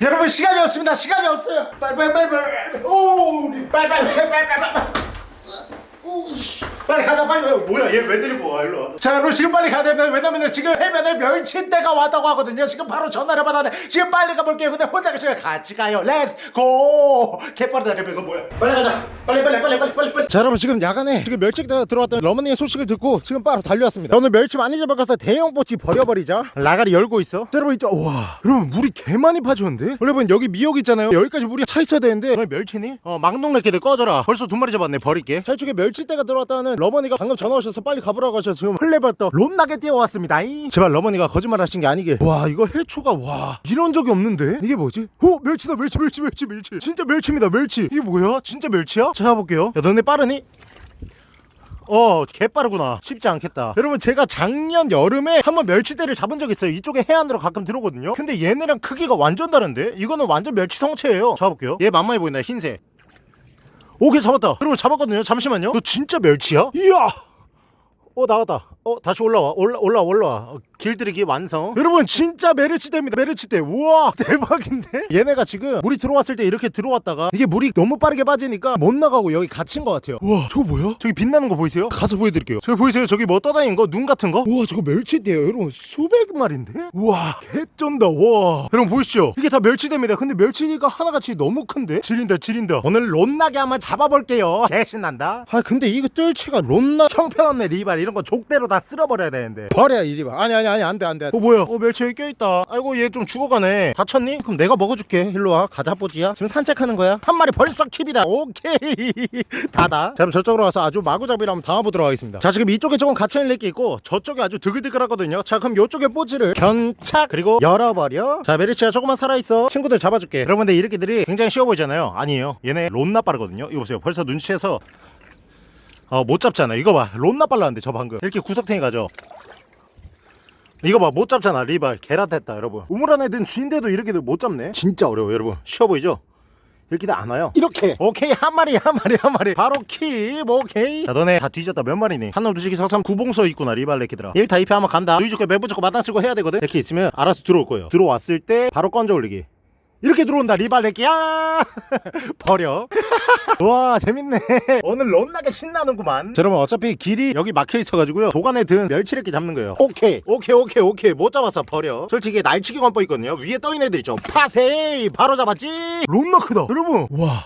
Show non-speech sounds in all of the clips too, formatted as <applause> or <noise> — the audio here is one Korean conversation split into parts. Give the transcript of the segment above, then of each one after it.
여러분 시간이 없습니다. 시간이 없어요. 빨리 오 빨리 오이씨. 빨리 가자 빨리. 빨리. 뭐야 얘 왜 데리고 와 일로 와 자 여러분 지금 빨리 가야 됩니다. 왜냐면 지금 해변에 멸치대가 왔다고 하거든요. 지금 바로 전화를 받았는데 지금 빨리 가볼게요. 근데 혼자 가시면 같이 가요. Let's go 개빠르다 여러분. 이거 뭐야? 빨리 가자. 빨리 빨리 빨리 빨리 빨리 빨리. 자 여러분 지금 야간에 지금 멸치대가 들어왔던 러머니의 소식을 듣고 지금 바로 달려왔습니다. 오늘 멸치 많이 잡아가서 대형 뽀치 버려버리자. 라가리 열고 있어. 자 여러분 있죠 와. 여러분 물이 개 많이 파졌는데? 여러분 여기 미역 있잖아요. 여기까지 물이 차 있어야 되는데. 너 멸치니? 어 막농 래끼들 꺼져라. 벌써 두 마리 잡았네 버릴게. 자 이쪽에 멸치대가 들어왔다는 러머니가 방금 전화 오셔서 빨리 가보라고 하셔서 지금 플레버터 롬나게 뛰어왔습니다. 이. 제발 러머니가 거짓말 하신 게 아니길 와 이거 해초가 와. 이런 적이 없는데? 이게 뭐지? 오 멸치다 멸치 멸치 멸치 멸치. 진짜 멸치입니다 멸치. 이게 뭐야? 진짜 멸치야? 찾아볼게요. 야 너네 빠르니? 어 개빠르구나. 쉽지 않겠다. 여러분 제가 작년 여름에 한번 멸치대를 잡은 적 있어요. 이쪽에 해안으로 가끔 들어오거든요. 근데 얘네랑 크기가 완전 다른데? 이거는 완전 멸치 성체예요. 잡아볼게요. 얘 만만해 보인다 흰색 오케이 잡았다. 여러분 잡았거든요. 잠시만요. 너 진짜 멸치야? 이야! 어 나왔다 어 다시 올라와. 올라 올라 올라와. 어, 길들이기 완성. 여러분 진짜 메르치대입니다. 메르치대. 우와 <laughs> 대박인데? 얘네가 지금 물이 들어왔을 때 이렇게 들어왔다가 이게 물이 너무 빠르게 빠지니까 못 나가고 여기 갇힌 것 같아요. 우와 저거 뭐야? 저기 빛나는 거 보이세요? 가서 보여드릴게요. 저기 보이세요? 저기 뭐 떠다니는 거? 눈 같은 거? 우와 저거 멸치대예요. 여러분 수백 마리인데? 우와. 개쩐다. 와. 여러분 보이시죠? 이게 다 멸치대입니다. 근데 멸치가 하나같이 너무 큰데? 지린다 지린다. 오늘 론나게 한번 잡아볼게요. 개신난다. 아 근데 이거 뜰채가 론나 형편없네 리발. 이런 거 족대로 다 쓸어버려야 되는데. 버려 이 리발 아니 아니 아니 안돼 안돼. 어 뭐야? 어 멸치 여기 껴있다. 아이고 얘 좀 죽어가네. 다쳤니? 그럼 내가 먹어줄게. 일로와. 가자 뽀지야. 지금 산책하는 거야. 한 마리 벌써 킵이다. 오케이. <laughs> 다다. 자 그럼 저쪽으로 와서 아주 마구잡이를 한번 당해보도록 하겠습니다. 자 지금 이쪽에 조금 갇혀있는 게 있고 저쪽에 아주 드글드글하거든요. 자 그럼 이쪽에 뽀지를 견착 그리고 열어버려. 자 메리치야 조금만 살아있어. 친구들 잡아줄게. 여러분들 이렇게들이 굉장히 쉬워 보이잖아요. 아니에요. 얘네 론나 빠르거든요. 이거 보세요. 벌써 눈치채서 어 못 잡잖아. 이거 봐. 론나 빨랐는데 저 방금. 이렇게 구석탱이 가죠. 이거 봐. 못 잡잖아. 리발. 개라됐다 여러분. 우물안 애든 쥐인데도 이렇게들 못 잡네. 진짜 어려워 여러분. 쉬워 보이죠? 이렇게 안 와요. 이렇게. 오케이. 한 마리 한 마리 한 마리. 바로 킵. 오케이. 자 너네 다 뒤졌다. 몇 마리니? 한놈 두식이 서삼 구봉서 있구나 리발 레키들아. 1타 2패 한번 간다. 누이 좋게 매부 좋고 마당 쓰고 해야 되거든. 이렇게 있으면 알아서 들어올 거예요. 들어왔을 때 바로 건져 올리기 이렇게 들어온다 리발레끼야 <laughs> 버려. <laughs> 와 재밌네. 오늘 런나게 신나는구만. 자, 여러분 어차피 길이 여기 막혀 있어가지고요. 도관에 든 멸치레끼 잡는 거예요. 오케이. 오케이 오케이 오케이. 못 잡았어 버려. 솔직히 날치기 관법 있거든요. 위에 떠있는 애들 있죠. 파세이! 바로 잡았지? 런나 크다. 여러분. 와.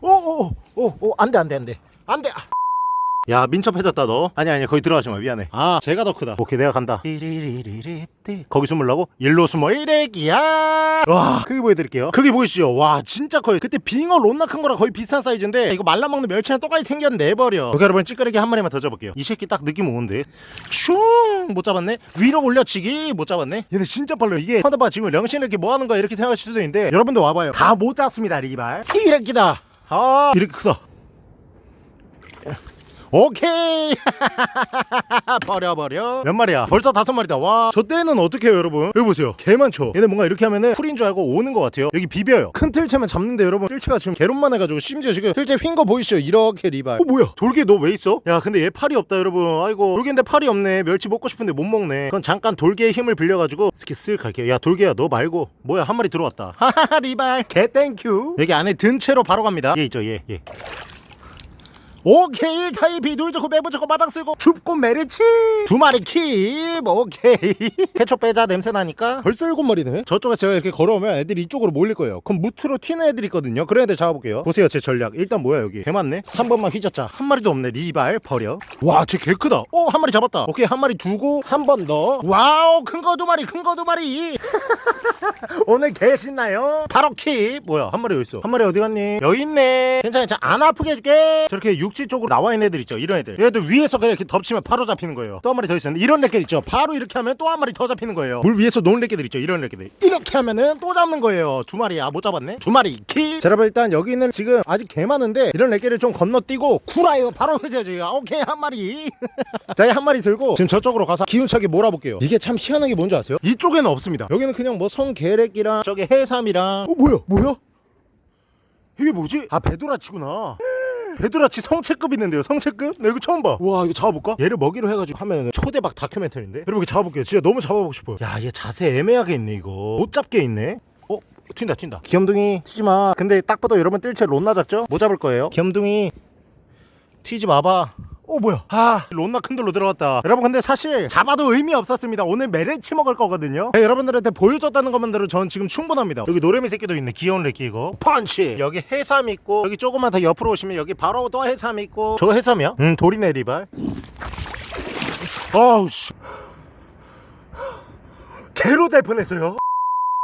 오오오오 안돼 안돼 안돼. 안돼 야 민첩해졌다 너. 아니 아니 거기 들어가지 마. 미안해. 아. 제가 더 크다. 오케이 내가 간다. 거기 숨으려고? 일로 숨어. 이래기야. 와. 크게 보여드릴게요. 크게 보이시죠? 와 진짜 커요. 그때 빙어 론나 큰 거랑 거의 비슷한 사이즈인데 이거 말라먹는 멸치랑 똑같이 생겼네 내버려. 오케이 여러분 찌끄레기 한 마리만 더 잡을게요. 이 새끼 딱 느낌 오는데. 슝못 잡았네? 위로 올려치기? 못 잡았네? 얘네 진짜 빨라 이게 하다봐 지금 령신 이렇게 뭐 하는 거야. 이렇게 생각하실 수도 있는데 여러분들 와봐요. 다 못 잡습니다 리발. 이래끼다. 아 이렇게 크다 오케이. <laughs> 버려 버려. 몇 마리야? 벌써 다섯 마리다. 와 저 때는 어떻게 해요 여러분? 여기 보세요. 개 많죠? 얘네 뭔가 이렇게 하면은 풀인 줄 알고 오는 것 같아요. 여기 비벼요. 큰 틀채만 잡는데 여러분 틀채가 지금 개론만 해가지고 심지어 지금 틀채 휜 거 보이시죠? 이렇게 리발. 어 뭐야? 돌개 너 왜 있어? 야 근데 얘 팔이 없다 여러분. 아이고 돌개인데 팔이 없네. 멸치 먹고 싶은데 못 먹네. 그건 잠깐 돌개의 힘을 빌려가지고 스키 쓱 갈게요 야 돌개야 너 말고. 뭐야 한 마리 들어왔다. 하하하 <laughs> 리발. 개 thank you 여기 안에 든 채로 바로 갑니다. 얘 있죠 얘 얘. 오케이 타입이 누이 좋고 매부 좋고 마당 쓸고 줍고 메르치. 두 마리 keep. 오케이. <laughs> 케첩 빼자 냄새 나니까. 벌써 일곱 마리네? 저쪽에 제가 이렇게 걸어오면 애들이 이쪽으로 몰릴 거예요. 그럼 뭍으로 튀는 애들 있거든요. 그런 애들 잡아볼게요. 보세요 제 전략. 일단 뭐야 여기? 개 많네? 한 번만 휘젓자. 한 마리도 없네 리발 버려. 와 쟤 개 크다. 오 한 마리 잡았다. 오케이 한 마리 두고 한 번 더. Wow 큰 거 두 마리 큰 거 두 마리. <laughs> 오늘 개 신나요? 바로 keep. 뭐야 한 마리 여기 있어. 한 마리 어디 갔니? 여기 있네. 괜찮아. 안 아프게 해줄게. 저렇게 육지 쪽으로 나와 있는 애들 있죠 이런 애들. 얘들 위에서 그냥 이렇게 덮치면 바로 잡히는 거예요. 또 한 마리 더 있었는데 이런 애들 있죠. 바로 이렇게 하면 또 한 마리 더 잡히는 거예요. 물 위에서 노는 애들 있죠 이런 애들. 이렇게 하면은 또 잡는 거예요. 두 마리 아못 잡았네. 두 마리 킵 자, 여러분 일단 여기는 지금 아직 개 많은데 이런 애들을 좀 건너뛰고 구라요. 바로 해줘야지. 아, 오케이 한 마리. <laughs> 자한 마리 들고 지금 저쪽으로 가서 기운차게 몰아볼게요. 이게 참 희한한 게 뭔지 아세요? 이쪽에는 없습니다. 여기는 그냥 뭐 성게렉이랑 저기 해삼이랑 어 뭐야? 뭐야? 이게 뭐지? 아 배도라치구나 배도라치 성체급 있는데요 성체급? 나 이거 처음 봐 우와 이거 잡아볼까? 얘를 먹이로 해가지고 하면 초대박 다큐멘터리인데 여러분 이거 잡아볼게요 진짜 너무 잡아보고 싶어요 야 얘 자세 애매하게 있네 이거 못 잡게 있네 어? 튄다 튄다 귀염둥이 튀지마 근데 딱 봐도 여러분 뜰채 론나 잡죠? 뭐 잡을 거예요? 귀염둥이 튀지 마봐 어 뭐야? 아 론나 큰돌로 들어갔다. 여러분 근데 사실 잡아도 의미 없었습니다. 오늘 메레치 먹을 거거든요. 네, 여러분들한테 보여줬다는 것만으로 전 지금 충분합니다. 여기 노래미 새끼도 있네. 귀여운 레끼 이거. 펀치. 여기 해삼 있고 여기 조금만 더 옆으로 오시면 여기 바로 또 해삼 있고. 저거 해삼이야? 응 돌이네 리발. 어우 씨. 개로 될 뻔했어요.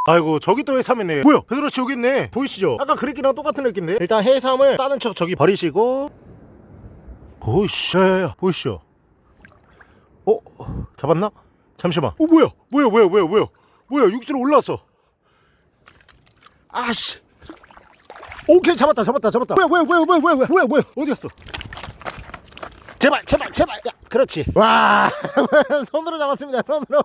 아이고 저기 또 해삼이네. 뭐야? 베드라치 여기 있네. 보이시죠? 아까 그랬기랑 똑같은 느낌인데? 일단 해삼을 싸는 척 저기 버리시고 오이씨 보이시죠? 어? 잡았나? 잠시만. 어 뭐야? 뭐야 뭐야 뭐야 뭐야? 뭐야 육지로 올라왔어. 아씨. 오케이 잡았다 잡았다 잡았다. 뭐야 뭐야 뭐야 뭐야 뭐야 뭐야 뭐야? 어디 갔어? 제발 제발 제발. 야 그렇지. 와 <laughs> 손으로 잡았습니다 손으로.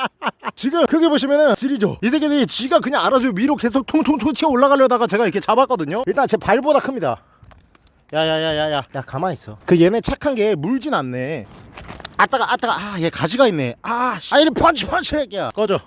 <laughs> 지금 크게 보시면은 지리죠? 이 새끼들이 지가 그냥 알아서 위로 계속 통통통 치어 올라가려다가 제가 이렇게 잡았거든요? 일단 제 발보다 큽니다 야야야야야. 야 가만히 있어. 그 얘네 착한 게 물진 않네. 아따가 아따가 아 얘 가지가 있네. 아, 씨. 아 이리 펀치 펀치 새끼야. 꺼져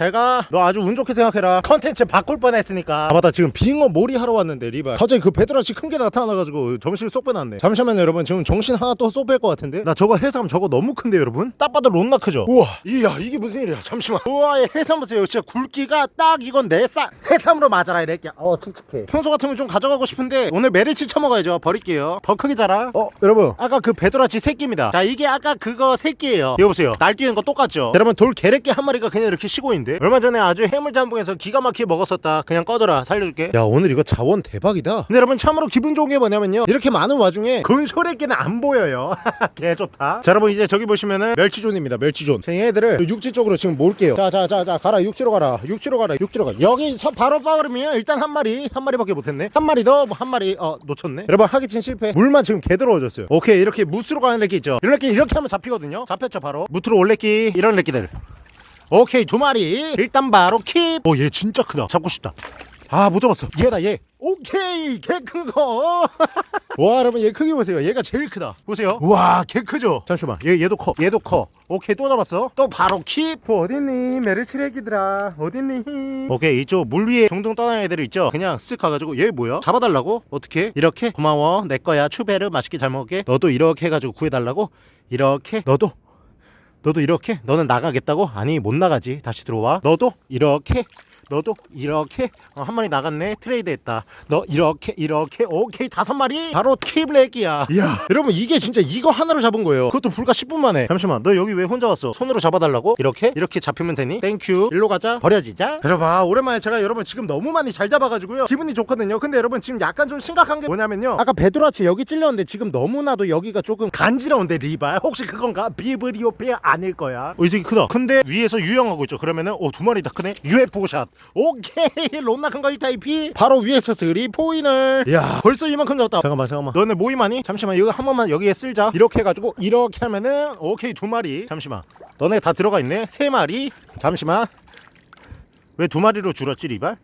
잘가. 너 아주 운 좋게 생각해라. 컨텐츠 바꿀 뻔했으니까. 아 맞다. 지금 빙어 몰이 하러 왔는데 리발. 갑자기 그 베드라치 큰 게 나타나가지고 정신을 쏙 빼놨네. 잠시만요 여러분. 지금 정신 하나 또 쏙 뺄 것 같은데? 나 저거 해삼 저거 너무 큰데 여러분? 딱 봐도 론나 크죠? 우와. 이야 이게 무슨 일이야? 잠시만. 우와 얘 해삼 보세요. 진짜 굵기가 딱 이건 내싹 해삼으로 맞아라 이 새끼야. 어 툭툭해. 평소 같으면 좀 가져가고 싶은데 오늘 메리치 쳐먹어야죠. 버릴게요. 더 크게 자라. 어 여러분. 아까 그 베도라치 새끼입니다. 자 이게 아까 그거 새끼예요. 이거 보세요. 날뛰는 거 똑같죠? 여러분 돌 개래끼 한 마리가 그냥 이렇게 쉬고 있는데 얼마 전에 아주 해물짬뽕에서 기가 막히게 먹었었다. 그냥 꺼져라. 살려줄게. 야 오늘 이거 자원 대박이다. 근데 여러분 참으로 기분 좋은 게 뭐냐면요. 이렇게 많은 와중에 근소래끼는 안 보여요. <laughs> 개 좋다. 자 여러분 이제 저기 보시면은 멸치존입니다 멸치존. 자, 얘네들을 육지 쪽으로 지금 몰게요. 자자 자 자 가라. 육지로 가라. 육지로 가라. 육지로 가 여기서 바로 빠르면 일단 한 마리 한 마리밖에 못했네. 한 마리 더 한 마리 어 놓쳤네. 여러분 하기친 실패. 물만 지금 개 들어워졌어요. 오케이 이렇게 무스로 가는 래끼 있죠. 이런 래끼 이렇게 하면 잡히거든요. 잡혔죠 바로. 무트로 올래끼 이런 래끼들 오케이 두 마리. 일단 바로 킵오얘 진짜 크다. 잡고 싶다. 아 못 잡았어. 얘다 얘. 오케이 개 큰거 와 <laughs> 여러분 얘 크기 보세요. 얘가 제일 크다. 보세요. 우와 개 크죠? 잠시만. 얘, 얘도 커. 얘도 커. 오케이 또 잡았어. 또 바로 킵 어딨니? 메르치레기들아 어딨니? 오케이 이쪽 물 위에 둥둥 떠다니는 애들 있죠? 그냥 쓱 가가지고 얘 뭐야? 잡아달라고? 어떻게 이렇게? 고마워. 내 거야. 추베르 맛있게 잘 먹을게. 너도 이렇게 해가지고 구해달라고? 이렇게? 너도 너도 이렇게? 너는 나가겠다고? 아니 못 나가지. 다시 들어와. 너도 이렇게 너도 이렇게 어, 한 마리 나갔네. 트레이드 했다. 너 이렇게 이렇게. 오케이 다섯 마리. 바로 keep렉이야. 이야. 여러분 이게 진짜 이거 하나로 잡은 거예요. 그것도 불과 10분 만에. 잠시만 너 여기 왜 혼자 왔어? 손으로 잡아달라고? 이렇게? 이렇게 잡히면 되니? thank you 일로 가자. 버려지자. 여러분 아, 오랜만에 제가 여러분 지금 너무 많이 잘 잡아가지고요. 기분이 좋거든요. 근데 여러분 지금 약간 좀 심각한 게 뭐냐면요. 아까 베도라치 여기 찔렸는데 지금 너무나도 여기가 조금 간지러운데 리발 <laughs> 혹시 그건가? 비브리오패 아닐 거야. 어, 이 새끼 크다. 근데 위에서 유영하고 있죠. 그러면은 오두 마리 다. 크네. UFO shot 오케이. 론나 큰거 1타 2피 바로 위에서 드리 포인을. 야 벌써 이만큼 잡았다. 잠깐만 잠깐만. 너네 모임하니? 잠시만 이거 한 번만 여기에 쓸자. 이렇게 해가지고 이렇게 하면은 오케이 두 마리. 잠시만. 너네 다 들어가 있네. 세 마리. 잠시만. 왜 두 마리로 줄었지 리발?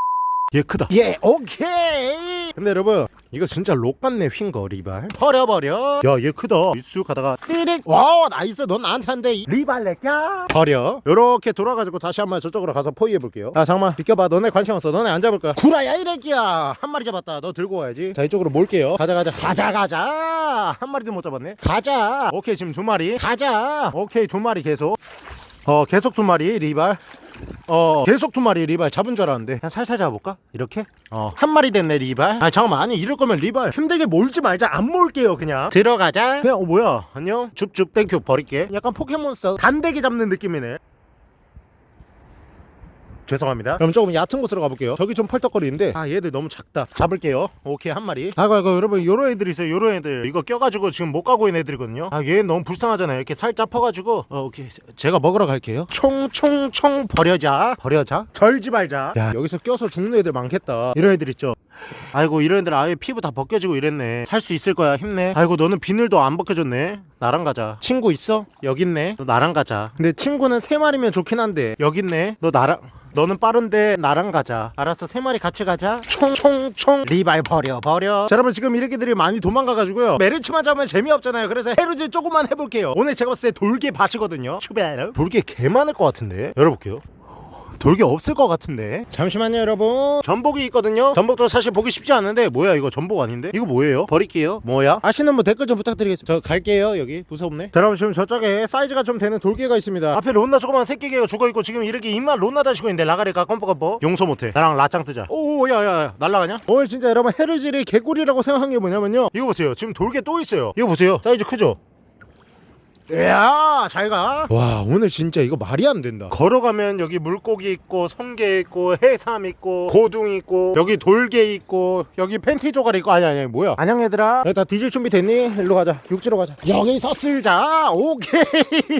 얘 크다. 예 오케이. 근데 여러분 이거 진짜 록 같네 휜거 리발. 버려버려. 야 얘 크다. 쑥 가다가 띠릭 wow nice. 넌 나한테 한대. 리발 내껴 버려. 요렇게 돌아가지고 다시 한 번 저쪽으로 가서 포위해볼게요. 아 잠깐만 비켜봐. 너네 관심 없어. 너네 안 잡을 거야 구라야 이래끼야. 한 마리 잡았다. 너 들고 와야지. 자 이쪽으로 몰게요. 가자 가자. 가자 가자. 한 마리도 못 잡았네. 가자. 오케이 지금 두 마리. 가자. 오케이 두 마리 계속. 어 계속 두 마리 리발 어 계속 두 마리 리발 잡은 줄 알았는데 그냥 살살 잡아볼까? 이렇게? 어한 마리 됐네 리발? 아 잠깐만. 아니 이럴 거면 리발 힘들게 몰지 말자. 안 몰게요 그냥. 들어가자. 그냥 어 뭐야? 안녕. 줍줍 thank you. 버릴게. 약간 포켓몬스터 단대기 잡는 느낌이네 죄송합니다. 그럼 조금 얕은 곳으로 가볼게요. 저기 좀 펄떡거리는데. 아 얘들 너무 작다. 잡을게요. 오케이 한 마리. 아이고 아이고 여러분 요런 애들 있어요 요런 애들. 이거 껴가지고 지금 못 가고 있는 애들이거든요. 아 얘 너무 불쌍하잖아요. 이렇게 살짝 퍼가지고. 어 오케이. 제가 먹으러 갈게요. 총총총 버려자. 버려자? 절지 말자. 야 여기서 껴서 죽는 애들 많겠다. 이런 애들 있죠? 아이고 이런 애들 아예 피부 다 벗겨지고 이랬네. 살 수 있을 거야 힘내. 아이고 너는 비늘도 안 벗겨졌네. 나랑 가자. 친구 있어? 여기 있네. 너 나랑 가자. 근데 친구는 세 마리면 좋긴 한데 여기 있네. 너 나랑 너는 빠른데 나랑 가자. 알았어 세 마리 같이 가자. 총총총. 리발 버려 버려. 자 여러분 지금 이렇게들이 많이 도망가가지고요. 메르츠만 잡으면 재미없잖아요. 그래서 해루질 조금만 해볼게요. 오늘 제가 봤을 때 돌개 밭이거든요. 추베르 돌개 개 많을 것 같은데. 열어볼게요 돌게 없을 것 같은데. 잠시만요 여러분. 전복이 있거든요. 전복도 사실 보기 쉽지 않은데 뭐야 이거 전복 아닌데? 이거 뭐예요? 버릴게요. 뭐야? 아시는 분 댓글 좀 부탁드리겠습니다. 저 갈게요 여기. 무섭네 자 여러분 지금 저쪽에 사이즈가 좀 되는 돌개가 있습니다. 앞에 론나 조그만 새끼개가 죽어있고 지금 이렇게 입만 론나 다시고 있는데 라가리가 껌뻑껌뻑? 용서 못해. 나랑 라짱 뜨자. 오 야야야. 날라가냐? 오늘 진짜 여러분 헤르질이 개꿀이라고 생각한 게 뭐냐면요. 이거 보세요. 지금 돌개 또 있어요. 이거 보세요. 사이즈 크죠? 이야 잘 가. 와 오늘 진짜 이거 말이 안 된다. 걸어가면 여기 물고기 있고 성게 있고 해삼 있고 고둥 있고 여기 돌개 있고 여기 팬티 조각 있고 아니 아니 뭐야? 안녕 얘들아. 다 뒤질 준비 됐니? 일로 가자. 육지로 가자. 여기서 쓸자. 오케이.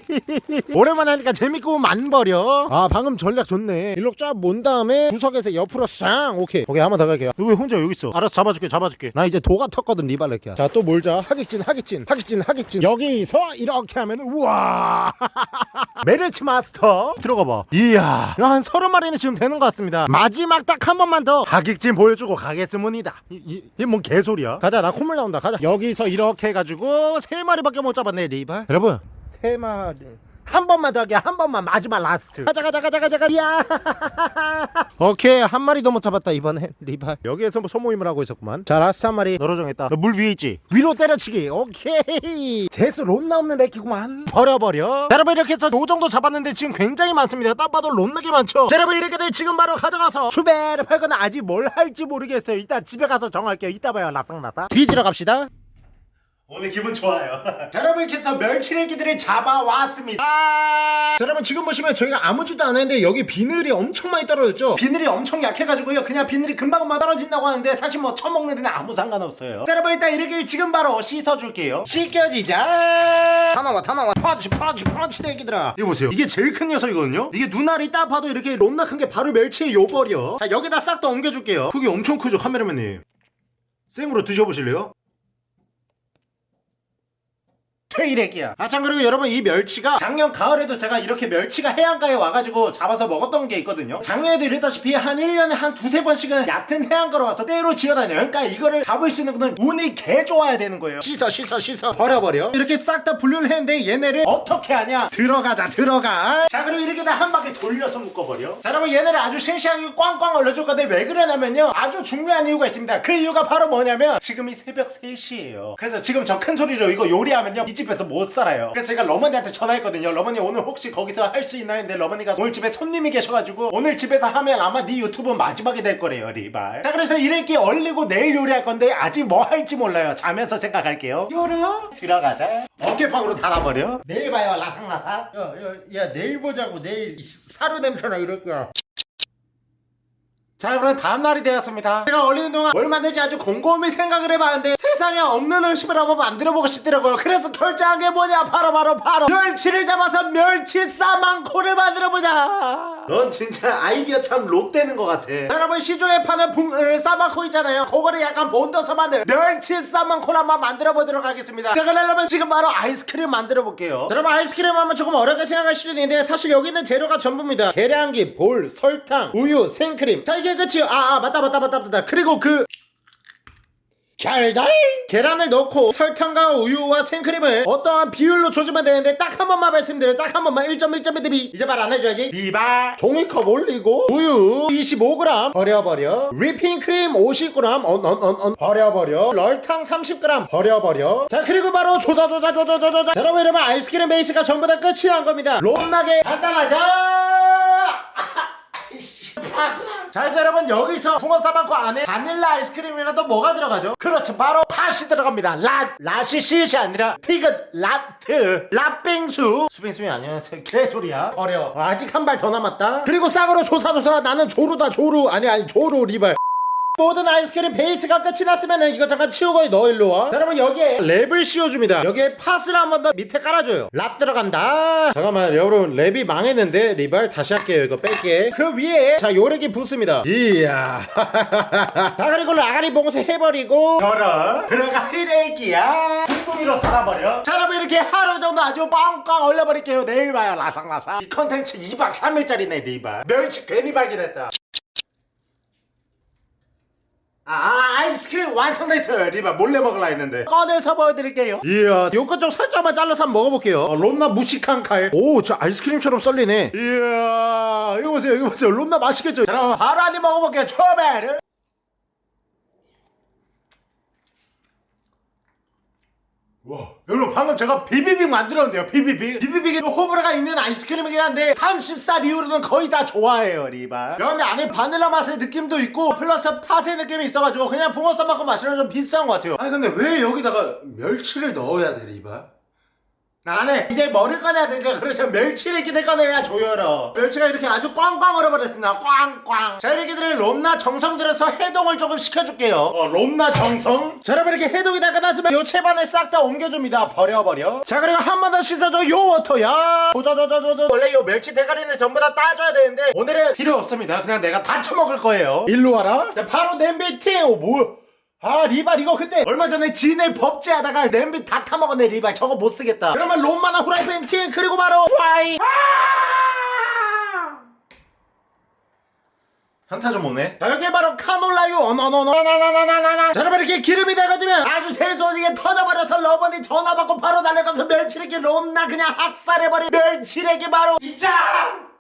<laughs> 오랜만에 하니까 재밌고 만버려. 아 방금 전략 좋네. 일로 쫙 몬 다음에 구석에서 옆으로 쌍. 오케이. 오케이 한번 더 갈게요. 너왜 혼자 여기 있어? 알아서 잡아줄게 잡아줄게. 나 이제 도가 텄거든 리발레키야. 자 또 몰자. 하객진 하객진 하객진 하객진. 여기서 이렇게 하면 우와. <laughs> 메르치 마스터. 들어가 봐. 이야. 한 서른 마리는 지금 되는 것 같습니다. 마지막 딱 한 번만 더 하객진 보여주고 가겠습니다. 이뭔 개소리야? 가자 나 콧물 나온다. 가자. 여기서 이렇게 해가지고 세 마리밖에 못 잡았네 리발. 여러분. 세 마리 한 번만 더 하게 한 번만. 마지막 last. 가자 가자 가자 가자 가자. 야. <laughs> 오케이. 한 마리도 못 잡았다 이번엔. 리발. 여기에서 뭐 소모임을 하고 있었구만. 자 last 한 마리 너로 정했다. 너물 위에 있지? 위로 때려치기. 오케이. 재수 론나 없는 렉키구만. 버려버려. 자, 여러분 이렇게 해서 요 정도 잡았는데 지금 굉장히 많습니다. 딱 봐도 론나게 많죠? 자, 여러분 이렇게 되면 지금 바로 가져가서 추배를 팔거나 아직 뭘 할지 모르겠어요. 이따 집에 가서 정할게요. 이따 봐요. 라땅라땅 뒤지러 갑시다 오늘 기분 좋아요. <laughs> 자, 여러분께서 멸치레기들을 잡아왔습니다. 아~ 자, 여러분 지금 보시면 저희가 아무지도 않았는데 여기 비늘이 엄청 많이 떨어졌죠? 비늘이 엄청 약해가지고요. 그냥 비늘이 금방금방 떨어진다고 하는데 사실 뭐 처먹는 데는 아무 상관없어요. 자, 여러분 일단 이렇게 지금 바로 씻어줄게요. 씻겨지자. 다 나와, 다 나와. 펀치, 펀치, 펀치레기들아. 이거 보세요. 이게 제일 큰 녀석이거든요? 이게 눈알이 딱 봐도 이렇게 롬나 큰 게 바로 멸치의 요벌이요. 자, 여기다 싹 다 옮겨줄게요. 크기 엄청 크죠, 카메라맨님. 생으로 드셔보실래요? 퇴일액이야. 아 참 그리고 여러분 이 멸치가 작년 가을에도 제가 이렇게 멸치가 해안가에 와가지고 잡아서 먹었던 게 있거든요. 작년에도 이랬다시피 한 1년에 한 두세 번씩은 얕은 해안가로 와서 때로 지어다녀요. 그러니까 이거를 잡을 수 있는 거는 운이 개 좋아야 되는 거예요. 씻어 씻어 씻어. 버려버려. 이렇게 싹 다 분류를 했는데 얘네를 어떻게 하냐? 들어가자 들어가. 자 그리고 이렇게 다 한 바퀴 돌려서 묶어버려. 자 여러분 얘네를 아주 싱싱하게 꽝꽝 얼려줄 건데 왜 그러냐면요. 아주 중요한 이유가 있습니다. 그 이유가 바로 뭐냐면 지금이 새벽 3시예요. 그래서 지금 저 큰 소리로 이거 요리하면요. 이 집에서 못 살아요. 그래서 제가 러머니한테 전화했거든요. 러머니 오늘 혹시 거기서 할 수 있나요? 근데 러머니가 오늘 집에 손님이 계셔가지고 오늘 집에서 하면 아마 네 유튜브 마지막이 될 거래요 리발. 자 그래서 이렇게 얼리고 내일 요리할 건데 아직 뭐 할지 몰라요. 자면서 생각할게요. 요라 들어가자. 어깨빵으로 달아버려. 내일 봐요 라상라상 야야 야, 내일 보자고. 내일 이 사료 냄새나 이럴 거야 자 그럼 다음날이 되었습니다. 제가 얼리는 동안 뭘 만들지 아주 곰곰이 생각을 해봤는데 세상에 없는 음식을 한번 만들어보고 싶더라고요. 그래서 결정한 게 뭐냐? 바로 바로 바로 멸치를 잡아서 멸치 싸망코를 만들어보자. 넌 진짜 아이디어 참 롯되는 것 같아. 자, 여러분 시중에 파는 붕, 으, 싸망코 있잖아요. 그거를 약간 본떠서 만든 멸치 싸망코를 한번 만들어보도록 하겠습니다. 자 그러려면 지금 바로 아이스크림 만들어볼게요. 자, 여러분 아이스크림 하면 조금 어렵게 생각할 수도 있는데 사실 여기 있는 재료가 전부입니다. 계량기, 볼, 설탕, 우유, 생크림. 자 이게 끝이요 아, 아 맞다 맞다 맞다 맞다. 그리고 그 잘달? 계란을 넣고 설탕과 우유와 생크림을 어떠한 비율로 조지면 되는데 딱 한 번만 말씀드려요 딱한 번만. 1.1.1 대비. 이제 말 안 해줘야지. 리바. 종이컵 올리고 우유 25g 버려버려. 휘핑크림 50g 언언언언 버려버려. 럴탕 30g 버려버려. 자 그리고 바로 조자조자 조자조자 여러분 여러분 아이스크림 베이스가 전부 다 끝이 난 겁니다. 롬나게 간단하죠 <laughs> 자 이제 여러분 여기서 붕어싸만코 안에 바닐라 아이스크림이라도 뭐가 들어가죠? 그렇죠. 바로 팥이 들어갑니다. 라 라시 시시 아니라 티귿 라트 라빙수. 수빙수이 안녕하세요. 개소리야. 버려 아직 한 발 더 남았다. 그리고 쌍으로 조사조사. 나는 조루다 조루. 아니 아니 조루 리발 모든 아이스크림 베이스가 끝이 났으면 이거 잠깐 치우고 넣어 일로 와. 자, 여러분 여기에 랩을 씌워줍니다. 여기에 팥을 한 번 더 밑에 깔아줘요. 랍 들어간다. 잠깐만 여러분 랩이 망했는데 리발 다시 할게요. 이거 뺄게. 그 위에 자 요래기 붓습니다. 이야. <laughs> 자 그리고 라가리 봉쇄 해버리고 걸어. 들어가 히레기야. 둥둥이로 달아버려. 자 여러분 이렇게 하루 정도 아주 빵빵 얼려버릴게요. 내일 봐요. 라상라상 이 컨텐츠 2박 3일짜리네 리발. 멸치 괜히 발견했다 아 아이스크림 완성됐어요. 리바 몰래 먹으려 했는데. 꺼내서 보여드릴게요. 이야 요거 좀 살짝만 잘라서 한번 먹어볼게요. 아, 롬나 무식한 칼오 저 아이스크림처럼 썰리네. 이야 와 이거 보세요 이거 보세요. 롬나 맛있겠죠? 자 그럼 바로 한입 먹어볼게요. 초베르 와 여러분 방금 제가 비비빅 만들었는데요 비비빅. 비비빅에 호불호가 있는 아이스크림이긴 한데 30살 이후로는 거의 다 좋아해요 리바 그런데 안에 바닐라 맛의 느낌도 있고 플러스 팥의 느낌이 있어가지고 그냥 붕어싸만코 맛이랑 좀 비슷한 것 같아요. 아니 근데 왜 여기다가 멸치를 넣어야 돼 리바? 나는 이제 머리를 꺼내야 되죠 그래서 멸치를 기대 꺼내야 조여러. 멸치가 이렇게 아주 꽝꽝 얼어버렸습니다. 꽝꽝. 자 이렇게들 론나 정성 들여서 해동을 조금 시켜줄게요. 어 론나 정성? 자 여러분 이렇게 해동이 다 끝났으면 요 채반을 싹다 옮겨줍니다. 버려버려. 자 그리고 한 번 더 씻어줘. 요 워터야. 조조조조조 원래 요 멸치 대가리는 전부 다 따줘야 되는데 오늘은 필요 없습니다. 그냥 내가 다 처먹을 거예요. 일로 와라. 자 바로 냄비 팅 오, 뭐야 아 리발 이거 그때 얼마 전에 진해 법제하다가 냄비 다 타먹었네 리발. 저거 못 쓰겠다. 그러면 롬마나 후라이팬 팅 그리고 바로 프라이. 현타 좀 오네. 자 여기 바로 카놀라유. 어너너너나나나나나 자 여러분 이렇게 기름이 돼가지면 아주 세소지게 터져버려서 러버니 전화받고 바로 달려가서 멸치레기 롬나 그냥 학살해버린 멸치레기 바로 입장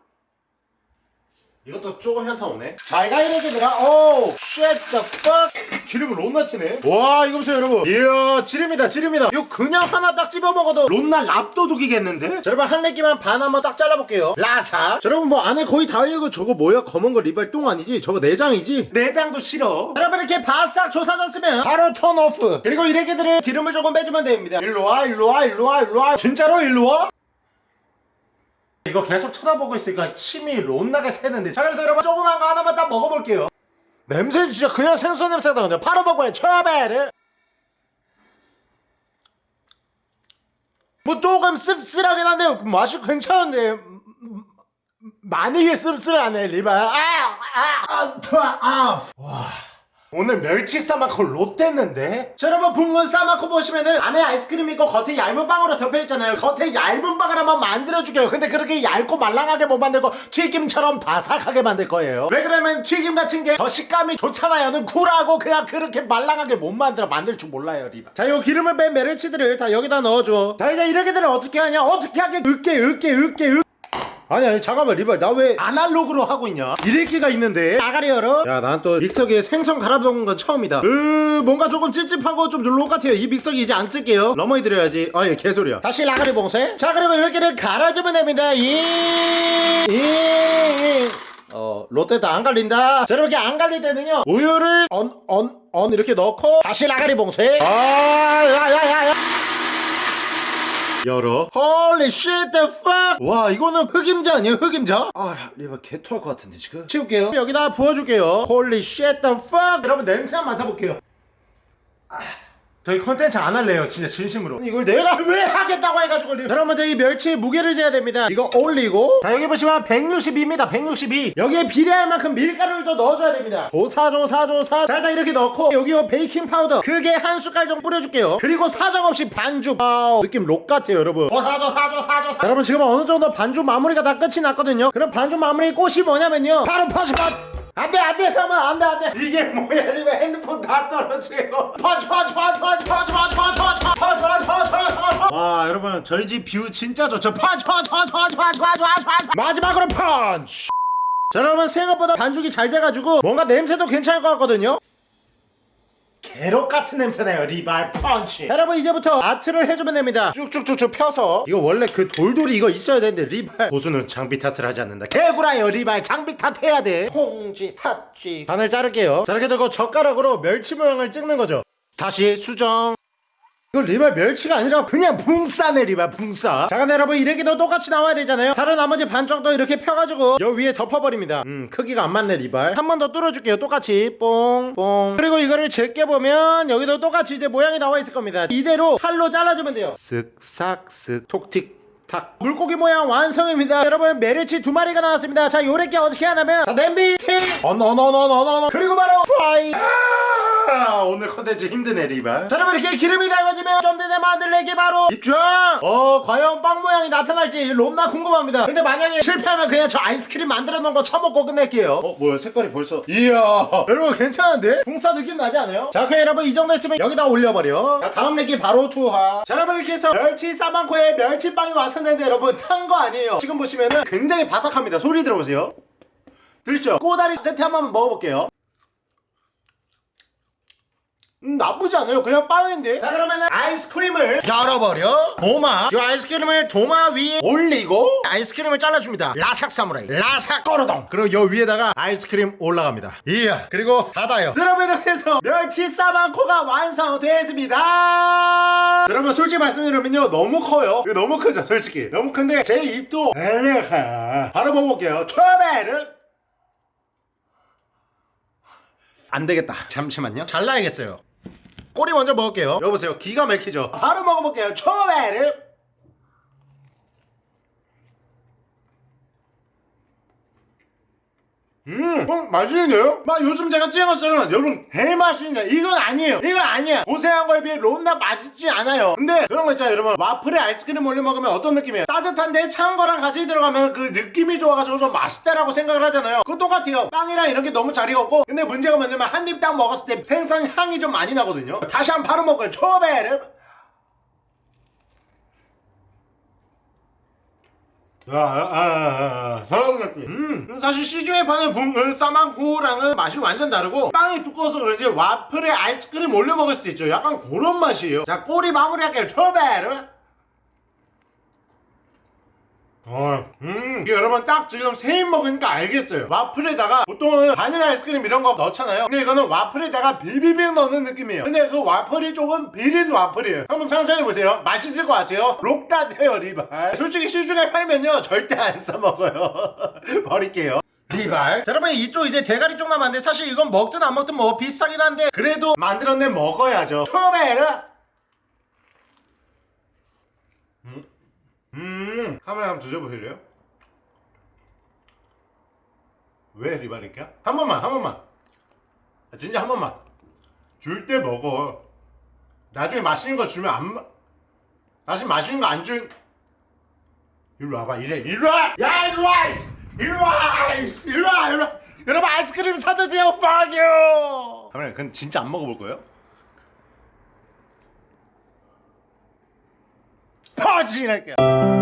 이것도 조금 현타 오네. 잘 가 이 레기들아. 오, shit the. 기름을 롬나 치네. 와, 이거 보세요, 여러분. 이야, 지름이다, 지름이다. 이거 그냥 하나 딱 집어 먹어도 롬나 랍도둑이겠는데? 자, 여러분 한 레기만 반 한번 딱 잘라볼게요. 라사. 자, 여러분 뭐 안에 거의 다 익고 저거 뭐야? 검은 거 리발 똥 아니지? 저거 내장이지? 내장도 싫어. 자, 여러분 이렇게 바싹 조사졌으면 바로 turn off. 그리고 이 레기들을 기름을 조금 빼주면 됩니다. 일로 와, 일로 와, 일로 와, 일로 와. 진짜로 일로 와? 이거 계속 쳐다보고 있으니까 침이 롯나게 새는데. 자 그래서 여러분 조그만 거 하나만 딱 먹어볼게요. 냄새 진짜 그냥 생선 냄새다 그냥 바로 먹어요 처베를. 뭐 조금 씁쓸하긴 한데요. 맛이 괜찮은데. 많이 씁쓸하네 리바 아아아 좋아 아와 오늘 멸치 싸마코 롯데는데? 자 여러분 붕어 싸마코 보시면은 안에 아이스크림 있고 겉에 얇은 빵으로 덮여있잖아요. 겉에 얇은 빵을 한번 만들어줄게요. 근데 그렇게 얇고 말랑하게 못 만들고 튀김처럼 바삭하게 만들 거예요. 왜 그러면 튀김 같은 게 더 식감이 좋잖아요. 쿨하고 그냥 그렇게 말랑하게 못 만들어. 만들 줄 몰라요 리바. 자 요 기름을 뺀 메르치들을 다 여기다 넣어줘. 자 이제 이 레기들은 어떻게 하냐? 어떻게 하게 으깨 으깨 으깨 으 아니 아니 잠깐만 리발. 나 왜 아날로그로 하고 있냐? 이래끼가 있는데? 아가리 열어. 야 난 또 믹서기에 생선 갈아먹은 건 처음이다. 으 뭔가 조금 찝찝하고 좀 롤록 같아요. 이 믹서기 이제 안 쓸게요. 러머니 드려야지. 아예 개소리야. 다시 라가리 봉쇄. 자 그리고 이 레기를 갈아주면 됩니다. 이어 롯데도 안 갈린다. 자 이렇게 안 갈릴 때는요. 우유를 언 언 언 이렇게 넣고 다시 라가리 봉쇄. 아야야야야 열어. holy shit the fuck? 와 이거는 흑임자 아니에요? 흑임자? 아 리바 개토할 것 같은데 지금. 치울게요. 여기다 부어줄게요. holy shit the 여러분 냄새 한번 맡아볼게요. 아, 저희 컨텐츠 안 할래요 진짜 진심으로. 이걸 내가 <laughs> 왜 하겠다고 해가지고. 자, 그럼 먼저 이 멸치의 무게를 재야 됩니다. 이거 올리고. 자 여기 보시면 162입니다. 162 여기에 비례할 만큼 밀가루를 더 넣어줘야 됩니다. 조사조사조사. 자 일단 이렇게 넣고 여기 요 베이킹 파우더. 크게 한 숟갈 정도 뿌려줄게요. 그리고 사정없이 반죽 wow 느낌 록 같아요 여러분. 조사조사조사조사. 여러분 지금 어느 정도 반죽 마무리가 다 끝이 났거든요. 그럼 반죽 마무리 꽃이 뭐냐면요. 바로 파시팟 안돼 안돼 사마 안돼 안돼 이게 뭐야 이거 핸드폰 다 떨어지고 파치 파치 파치 파치 파치 파치 파치 파치 파치 파치 파치 파치 와 여러분 저희 집 view 진짜 좋죠 파치 마지막으로 펀치 자 여러분 생각보다 반죽이 잘 돼가지고 뭔가 냄새도 괜찮을 것 같거든요 게롯 같은 냄새나요 리발 펀치. 자, 여러분 이제부터 art를 해주면 됩니다. 쭉쭉쭉쭉 펴서. 이거 원래 그 돌돌이 이거 있어야 되는데 리발. 고수는 장비 탓을 하지 않는다. 개구라요 리발. 장비 탓 해야 돼. 홍지 팥쥐 반을 자를게요. 자 이렇게 되고 젓가락으로 멸치 모양을 찍는 거죠. 다시 수정 이거 리발 멸치가 아니라 그냥 붕싸네 리발 붕싸. 자 근데 여러분 이래기도 똑같이 나와야 되잖아요. 다른 나머지 반 정도 이렇게 펴가지고 여 위에 덮어버립니다. 음 크기가 안 맞네 리발. 한 번 더 뚫어줄게요. 똑같이. 뽕뽕. 그리고 이거를 제껴 보면 여기도 똑같이 이제 모양이 나와 있을 겁니다. 이대로 칼로 잘라주면 돼요. 쓱싹쓱 톡틱 탁. 물고기 모양 완성입니다. 여러분 메르치 두 마리가 나왔습니다. 자 요렇게 어떻게 하냐면. 자 냄비 팅. 어너너너너너너 그리고 바로 프라이 아, 오늘 컨텐츠 힘드네 리발. 자 여러분 이렇게 기름이 좀 전에 만들래기 바로 입장 어 과연 빵 모양이 나타날지 롬나 궁금합니다. 근데 만약에 실패하면 그냥 저 아이스크림 만들어 놓은 거 처먹고 끝낼게요. 어 뭐야 색깔이 벌써 이야 <laughs> 여러분 괜찮은데? 봉사 느낌 나지 않아요? 자 그럼 여러분 이 정도 했으면 여기다 올려버려. 자 다음 레기 바로 투하. 자 여러분 이렇게 해서 멸치 싸만코에 멸치빵이 완성됐는데 여러분 탄 거 아니에요. 지금 보시면은 굉장히 바삭합니다. 소리 들어보세요. 들리죠? 꼬다리 끝에 한번 먹어볼게요 음, 나쁘지 않아요. 그냥 빵인데. 자, 그러면은 아이스크림을 열어버려. 도마. 이 아이스크림을 도마 위에 올리고 아이스크림을 잘라줍니다. 라삭 사무라이. 라삭 꼬르동. 그리고 요 위에다가 아이스크림 올라갑니다. 이야. 그리고 닫아요. 여러분 이렇게 해서 멸치 사방코가 완성되었습니다. 여러분 솔직히 말씀드리면요. 너무 커요. 이거 너무 크죠, 솔직히. 너무 큰데 제 입도 엘레카. 바로 먹어볼게요. 초베르. 안 되겠다. 잠시만요. 잘라야겠어요. 꼬리 먼저 먹을게요. 여보세요. 기가 막히죠. 바로 먹어볼게요. 초베르. 어, 맛있는데요? 막 요즘 제가 것처럼 여러분 대맛있는데 이건 아니에요. 이건 아니야. 고생한 거에 비해 론나 맛있지 않아요. 근데 그런 거 있잖아요, 여러분. 와플에 아이스크림 올려 먹으면 어떤 느낌이에요? 따뜻한데 차은 거랑 같이 들어가면 그 느낌이 좋아가지고 좀 맛있다라고 생각을 하잖아요. 그거 똑같아요. 빵이랑 이렇게 너무 잘 익었고 근데 문제가 뭐냐면 한 입 딱 먹었을 때 생선 향이 좀 많이 나거든요. 다시 한 번 바로 먹어요. 초베르. 아, 아, 아, 아, 사랑스럽게. 음, 사실 시중에 파는 붕, 그 싸만코랑은 맛이 완전 다르고 빵이 두꺼워서 그런지 와플에 아이스크림 올려 먹을 수도 있죠. 약간 그런 맛이에요. 자, 꼬리 마무리할게요. 초베르. 어, 음, 이게 여러분 딱 지금 세 입 먹으니까 알겠어요. 와플에다가 보통은 바닐라 아이스크림 이런 거 넣잖아요. 근데 이거는 와플에다가 비비빅 넣는 느낌이에요. 근데 그 와플이 조금 비린 와플이에요. 한번 상상해 보세요. 맛있을 것 같아요. 록다돼요 리발. 솔직히 시중에 팔면요 절대 안 사 먹어요. <laughs> 버릴게요. 리발. 자, 여러분 이쪽 이제 대가리 쪽 남았는데 사실 이건 먹든 안 먹든 뭐 비싸긴 한데 그래도 만들어내 먹어야죠. 초베르. 음 카메라 한번 드셔보실래요? 왜 리바릴까? 한 번만 한 번만 아, 진짜 한 번만 줄 때 먹어 나중에 맛있는 거 주면 안 마... 다시 맛있는 거안 준... 일로 와봐 이래 일로 와! 야 일로 와! 일로 와! 일로 와! 일로 와! 여러분 아이스크림 사드세요 you! 카메라 근데 진짜 안 먹어볼 거예요? 퍼지랄게요